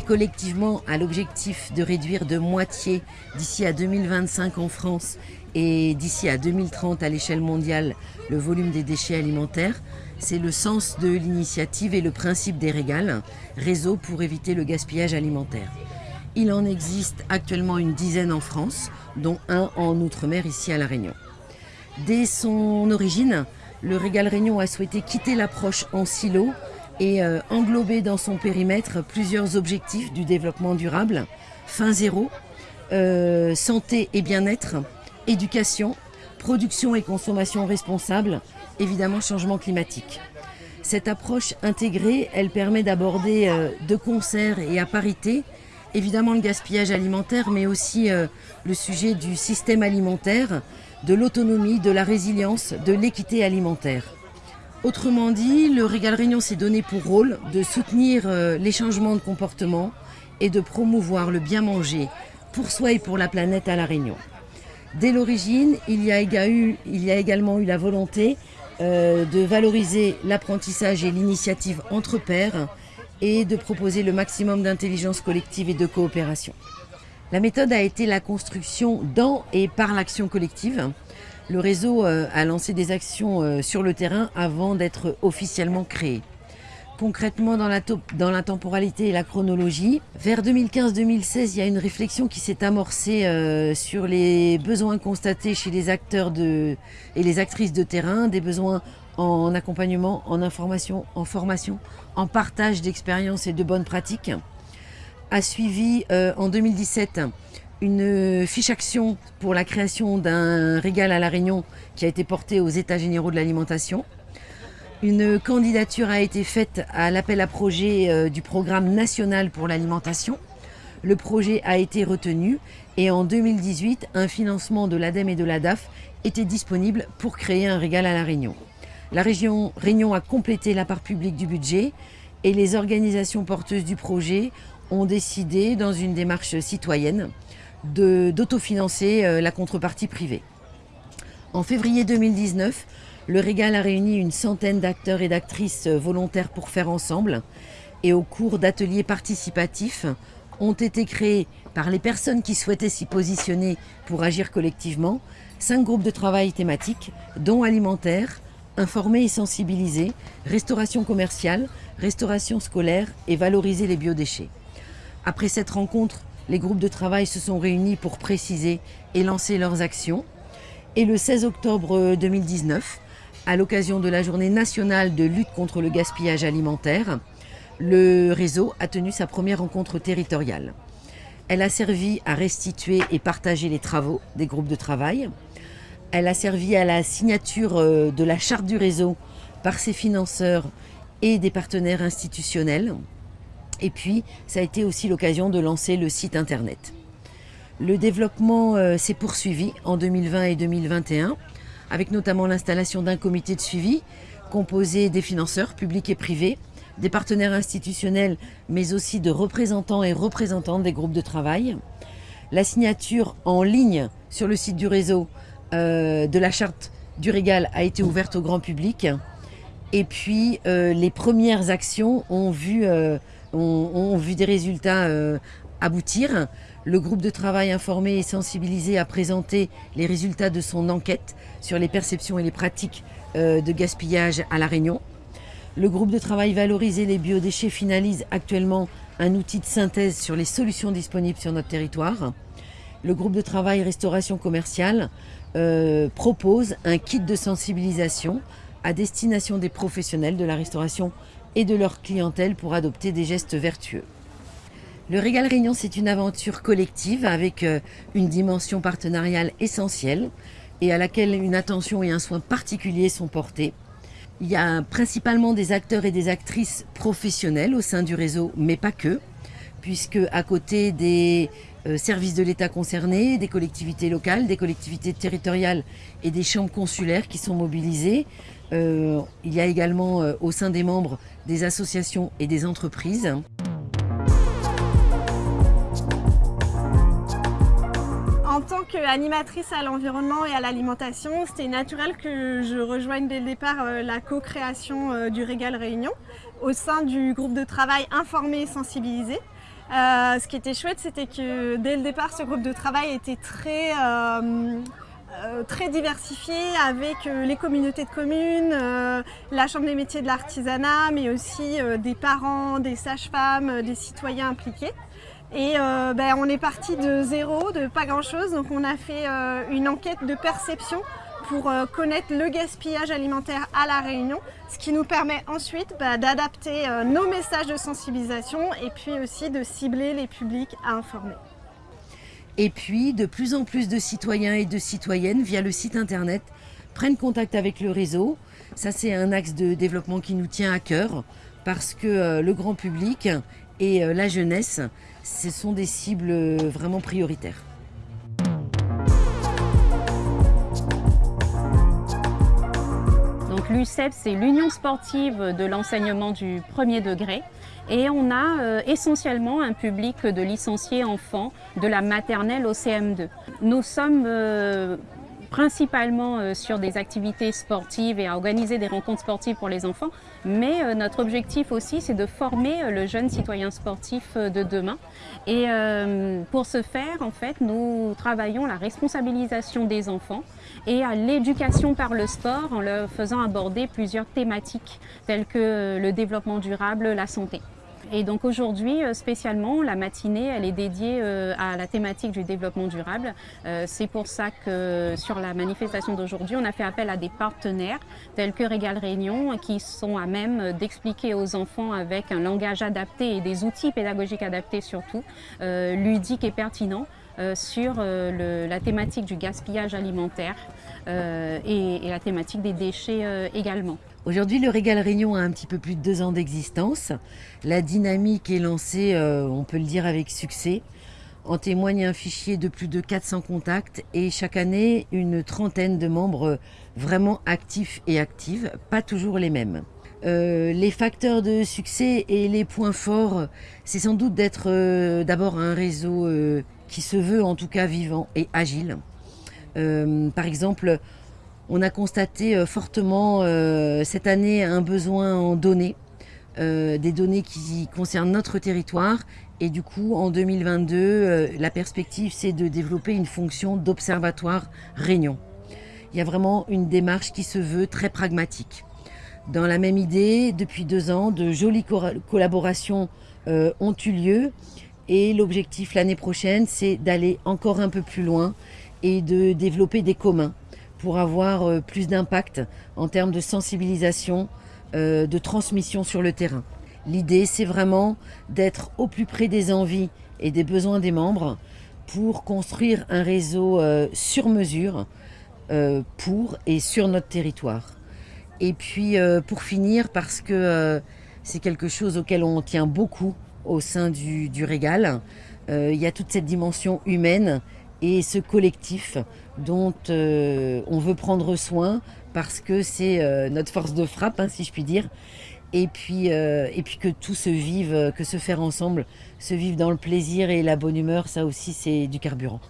collectivement à l'objectif de réduire de moitié d'ici à 2025 en France et d'ici à 2030 à l'échelle mondiale le volume des déchets alimentaires. C'est le sens de l'initiative et le principe des régales, réseau pour éviter le gaspillage alimentaire. Il en existe actuellement une dizaine en France, dont un en Outre-mer ici à La Réunion. Dès son origine, le Régal Réunion a souhaité quitter l'approche en silo et euh, englober dans son périmètre plusieurs objectifs du développement durable, fin zéro, euh, santé et bien-être, éducation, production et consommation responsable, évidemment changement climatique. Cette approche intégrée, elle permet d'aborder euh, de concert et à parité, évidemment le gaspillage alimentaire, mais aussi le sujet du système alimentaire, de l'autonomie, de la résilience, de l'équité alimentaire. Autrement dit, le Régal Réunion s'est donné pour rôle de soutenir euh, les changements de comportement et de promouvoir le bien manger pour soi et pour la planète à La Réunion. Dès l'origine, il, y a également eu la volonté euh, de valoriser l'apprentissage et l'initiative entre pairs et de proposer le maximum d'intelligence collective et de coopération. La méthode a été la construction dans et par l'action collective. Le réseau euh, a lancé des actions euh, sur le terrain avant d'être officiellement créé concrètement dans la, temporalité et la chronologie. Vers 2015-2016, il y a une réflexion qui s'est amorcée euh, sur les besoins constatés chez les acteurs et les actrices de terrain, des besoins en accompagnement, en information, en formation, en partage d'expériences et de bonnes pratiques. A suivi en 2017 une fiche action pour la création d'un régal à La Réunion qui a été portée aux États généraux de l'alimentation. Une candidature a été faite à l'appel à projet euh, du programme national pour l'alimentation. Le projet a été retenu et en 2018, un financement de l'ADEME et de l'ADAF était disponible pour créer un régal à La Réunion. La région Réunion a complété la part publique du budget et les organisations porteuses du projet ont décidé, dans une démarche citoyenne, d'autofinancer euh, la contrepartie privée. En février 2019, le Régal a réuni une centaine d'acteurs et d'actrices volontaires pour faire ensemble. Et au cours d'ateliers participatifs, ont été créés par les personnes qui souhaitaient s'y positionner pour agir collectivement, cinq groupes de travail thématiques, dont alimentaire, informer et sensibiliser, restauration commerciale, restauration scolaire et valoriser les biodéchets. Après cette rencontre, les groupes de travail se sont réunis pour préciser et lancer leurs actions. Et le 16 octobre 2019, à l'occasion de la journée nationale de lutte contre le gaspillage alimentaire, le réseau a tenu sa première rencontre territoriale. Elle a servi à restituer et partager les travaux des groupes de travail. Elle a servi à la signature euh, de la charte du réseau par ses financeurs et des partenaires institutionnels. Et puis, ça a été aussi l'occasion de lancer le site internet. Le développement euh, s'est poursuivi en 2020 et 2021 avec notamment l'installation d'un comité de suivi composé des financeurs publics et privés, des partenaires institutionnels, mais aussi de représentants et représentantes des groupes de travail. La signature en ligne sur le site du réseau euh, de la charte du régal a été ouverte au grand public. Et puis, euh, les premières actions ont vu, ont vu des résultats aboutir. Le groupe de travail informé et sensibilisé a présenté les résultats de son enquête sur les perceptions et les pratiques euh, de gaspillage à La Réunion. Le groupe de travail Valoriser les biodéchets finalise actuellement un outil de synthèse sur les solutions disponibles sur notre territoire. Le groupe de travail Restauration commerciale euh, propose un kit de sensibilisation à destination des professionnels de la restauration et de leur clientèle pour adopter des gestes vertueux. Le Régal Réunion, c'est une aventure collective avec euh, une dimension partenariale essentielle et à laquelle une attention et un soin particuliers sont portés. Il y a principalement des acteurs et des actrices professionnels au sein du réseau, mais pas que, puisque à côté des services de l'État concernés, des collectivités locales, des collectivités territoriales et des chambres consulaires qui sont mobilisées, euh, il y a également au sein des membres des associations et des entreprises. animatrice à l'environnement et à l'alimentation, c'était naturel que je rejoigne dès le départ euh, la co-création euh, du Régal Réunion au sein du groupe de travail Informé et Sensibilisé. ce qui était chouette, c'était que dès le départ, ce groupe de travail était très euh, très diversifié avec euh, les communautés de communes, euh, la Chambre des métiers de l'artisanat, mais aussi des parents, des sages-femmes, des citoyens impliqués. Et ben, on est parti de zéro, de pas grand-chose. Donc on a fait une enquête de perception pour connaître le gaspillage alimentaire à La Réunion, ce qui nous permet ensuite bah, d'adapter nos messages de sensibilisation et puis aussi de cibler les publics à informer. Et puis, de plus en plus de citoyens et de citoyennes, via le site internet, prennent contact avec le réseau. Ça, c'est un axe de développement qui nous tient à cœur parce que euh, le grand public et euh, la jeunesse, ce sont des cibles euh, vraiment prioritaires. l'UCEP, c'est l'Union sportive de l'enseignement du premier degré. Et on a euh, essentiellement un public de licenciés enfants de la maternelle au CM2. Nous sommes euh, principalement euh, sur des activités sportives et à organiser des rencontres sportives pour les enfants. Mais notre objectif aussi, c'est de former le jeune citoyen sportif de demain. Et pour ce faire, en fait, nous travaillons la responsabilisation des enfants et à l'éducation par le sport en leur faisant aborder plusieurs thématiques telles que le développement durable, la santé. Et donc aujourd'hui, euh, spécialement, la matinée, elle est dédiée euh, à la thématique du développement durable. Euh, c'est pour ça que sur la manifestation d'aujourd'hui, on a fait appel à des partenaires tels que Régal Réunion qui sont à même d'expliquer aux enfants avec un langage adapté et des outils pédagogiques adaptés surtout, ludiques et pertinents, sur la thématique du gaspillage alimentaire et, la thématique des déchets également. Aujourd'hui, le Régal Réunion a un petit peu plus de deux ans d'existence. La dynamique est lancée, euh, on peut le dire, avec succès. En témoigne un fichier de plus de 400 contacts et chaque année, une trentaine de membres vraiment actifs et actives, pas toujours les mêmes. Euh, les facteurs de succès et les points forts, c'est sans doute d'être euh, d'abord un réseau qui se veut en tout cas vivant et agile. par exemple, on a constaté euh, fortement euh, cette année un besoin en données, euh, des données qui concernent notre territoire. Et du coup, en 2022, la perspective, c'est de développer une fonction d'observatoire réunion. Il y a vraiment une démarche qui se veut très pragmatique. Dans la même idée, depuis deux ans, de jolies collaborations ont eu lieu. Et l'objectif l'année prochaine, c'est d'aller encore un peu plus loin et de développer des communs pour avoir euh, plus d'impact en termes de sensibilisation, euh, de transmission sur le terrain. L'idée, c'est vraiment d'être au plus près des envies et des besoins des membres pour construire un réseau euh, sur mesure pour et sur notre territoire. Et puis, pour finir, parce que c'est quelque chose auquel on tient beaucoup au sein du, du régal, il y a toute cette dimension humaine et ce collectif dont euh, on veut prendre soin parce que c'est euh, notre force de frappe, hein, si je puis dire. Et puis, euh, et puis que tout se vive, que se faire ensemble, se vive dans le plaisir et la bonne humeur, ça aussi c'est du carburant.